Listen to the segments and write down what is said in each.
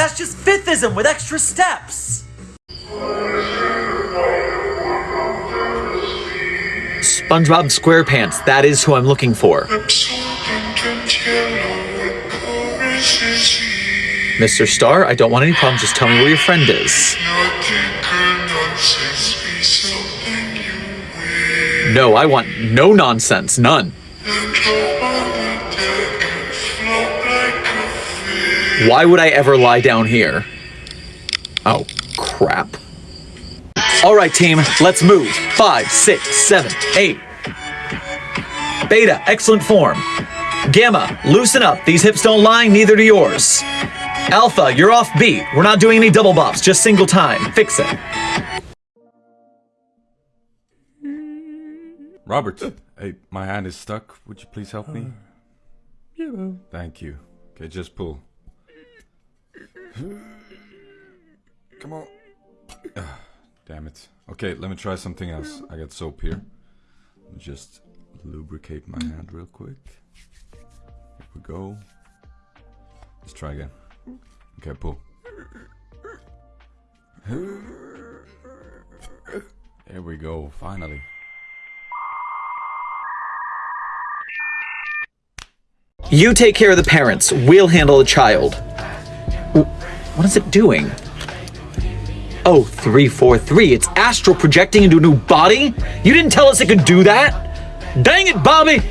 That's just fifithism with extra steps! SpongeBob SquarePants, that is who I'm looking for. Mr. Star, I don't want any problems, just tell me where your friend is. No, I want no nonsense, none. Why would I ever lie down here? Oh, crap. All right, team, let's move. Five, six, seven, eight. Beta, excellent form. Gamma, loosen up. These hips don't lie, neither do yours. Alpha, you're off beat. We're not doing any double bops, just single time. Fix it. Robert, hey, my hand is stuck. Would you please help me? Uh, yeah. Thank you. Okay, just pull. Come on. Damn it. Okay, let me try something else. I got soap here. Let me just lubricate my hand real quick. Here we go. Let's try again. Okay, pull. There we go, finally. You take care of the parents. We'll handle the child. What is it doing? Oh, 343. It's astral projecting into a new body? You didn't tell us it could do that? Dang it, Bobby!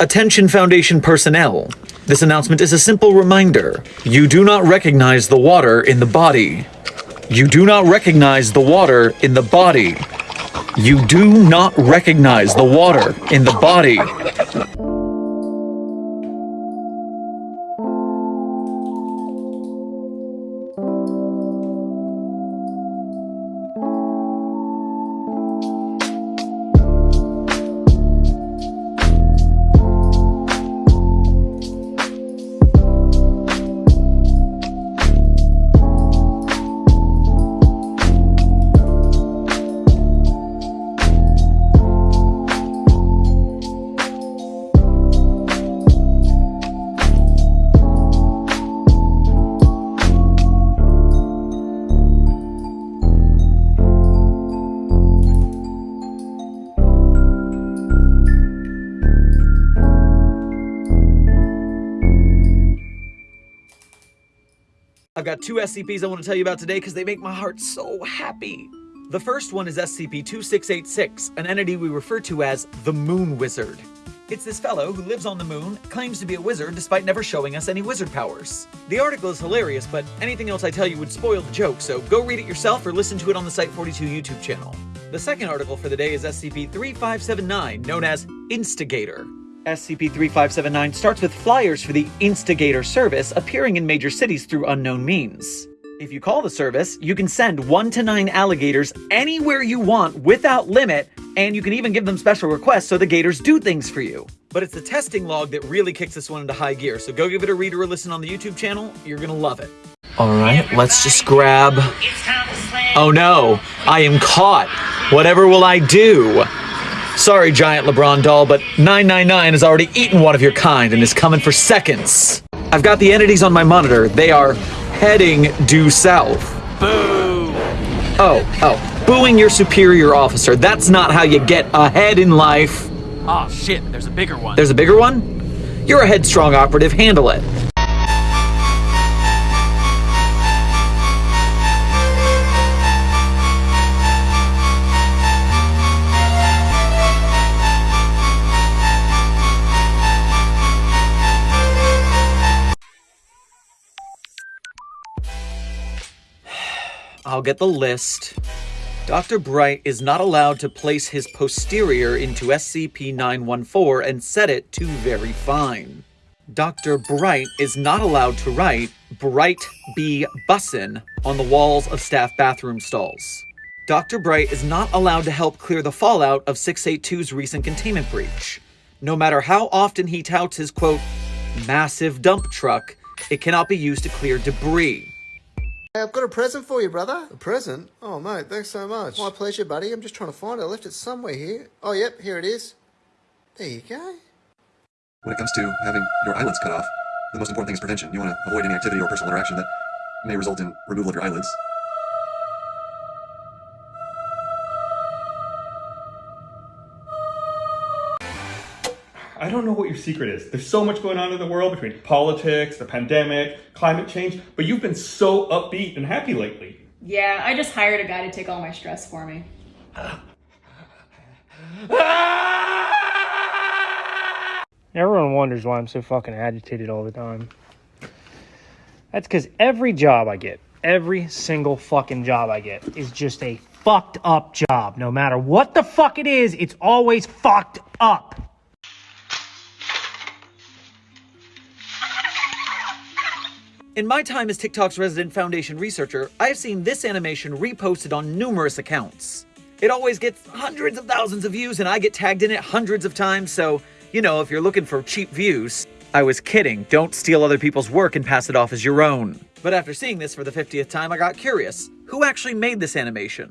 Attention Foundation personnel. This announcement is a simple reminder. You do not recognize the water in the body. You do not recognize the water in the body. You do not recognize the water in the body. I've got two SCPs I want to tell you about today because they make my heart so happy. The first one is SCP-2686, an entity we refer to as the Moon Wizard. It's this fellow who lives on the moon, claims to be a wizard despite never showing us any wizard powers. The article is hilarious, but anything else I tell you would spoil the joke, so go read it yourself or listen to it on the Site42 YouTube channel. The second article for the day is SCP-3579, known as Instigator. SCP-3579 starts with flyers for the Instigator service appearing in major cities through unknown means. If you call the service, you can send 1 to 9 alligators anywhere you want without limit, and you can even give them special requests so the gators do things for you. But it's the testing log that really kicks this one into high gear, so go give it a read or a listen on the YouTube channel, you're gonna love it. Alright, let's just grab... Oh no, I am caught! Whatever will I do? Sorry, giant LeBron doll, but 999 has already eaten one of your kind and is coming for seconds. I've got the entities on my monitor. They are heading due south. Boo! Oh, oh. Booing your superior officer. That's not how you get ahead in life. Oh shit, there's a bigger one. There's a bigger one? You're a headstrong operative. Handle it. I'll get the list. Dr. Bright is not allowed to place his posterior into SCP-914 and set it to very fine. Dr. Bright is not allowed to write Bright B. Bussin on the walls of staff bathroom stalls. Dr. Bright is not allowed to help clear the fallout of 682's recent containment breach. No matter how often he touts his quote, massive dump truck, it cannot be used to clear debris. Hey, I've got a present for you, brother. A present? Oh, mate, thanks so much. My pleasure, buddy. I'm just trying to find it. I left it somewhere here. Oh, yep, here it is. There you go. When it comes to having your eyelids cut off, the most important thing is prevention. You want to avoid any activity or personal interaction that may result in removal of your eyelids. I don't know what your secret is. There's so much going on in the world between politics, the pandemic, climate change, but you've been so upbeat and happy lately. Yeah, I just hired a guy to take all my stress for me. Everyone wonders why I'm so fucking agitated all the time. That's because every job I get, every single fucking job I get, is just a fucked up job. No matter what the fuck it is, it's always fucked up. In my time as TikTok's resident foundation researcher, I have seen this animation reposted on numerous accounts. It always gets hundreds of thousands of views and I get tagged in it hundreds of times, so, you know, if you're looking for cheap views, I was kidding. Don't steal other people's work and pass it off as your own. But after seeing this for the 50th time, I got curious. Who actually made this animation?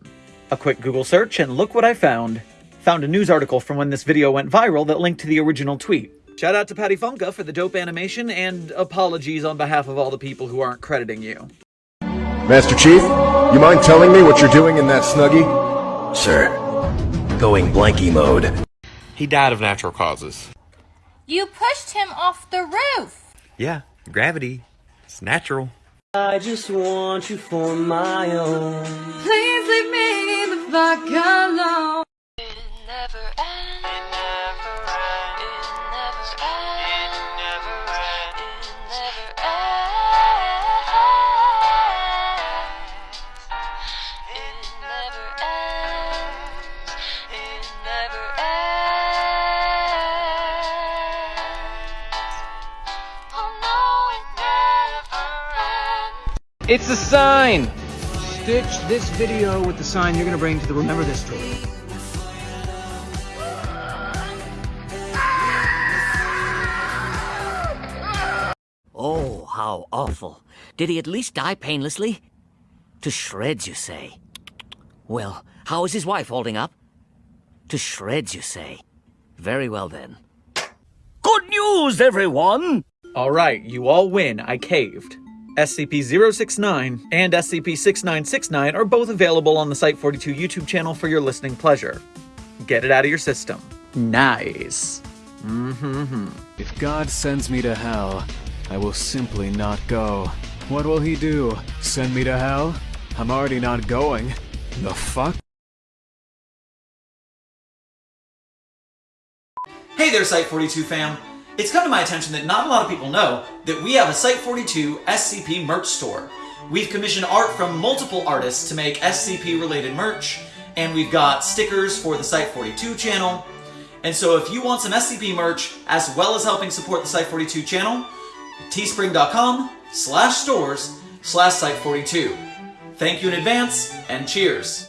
A quick Google search and look what I found. Found a news article from when this video went viral that linked to the original tweet. Shout out to Patty Funka for the dope animation, and apologies on behalf of all the people who aren't crediting you. Master Chief, you mind telling me what you're doing in that snuggie? Sir, going blanky mode. He died of natural causes. You pushed him off the roof. Yeah, gravity. It's natural. I just want you for my own. Please leave me the fuck alone. It's a sign! Stitch this video with the sign you're gonna bring to the Remember This tour. Oh, how awful. Did he at least die painlessly? To shreds, you say? Well, how is his wife holding up? To shreds, you say? Very well then. Good news, everyone! Alright, you all win. I caved. SCP-069 and SCP-6969 are both available on the Site42 YouTube channel for your listening pleasure. Get it out of your system. Nice. Mm-hmm. If God sends me to hell, I will simply not go. What will he do? Send me to hell? I'm already not going. The fuck? Hey there, Site42 fam. It's come to my attention that not a lot of people know that we have a Site42 SCP merch store. We've commissioned art from multiple artists to make SCP related merch, and we've got stickers for the Site42 channel. And so if you want some SCP merch, as well as helping support the Site42 channel, teespring.com slash stores slash Site42. Thank you in advance, and cheers.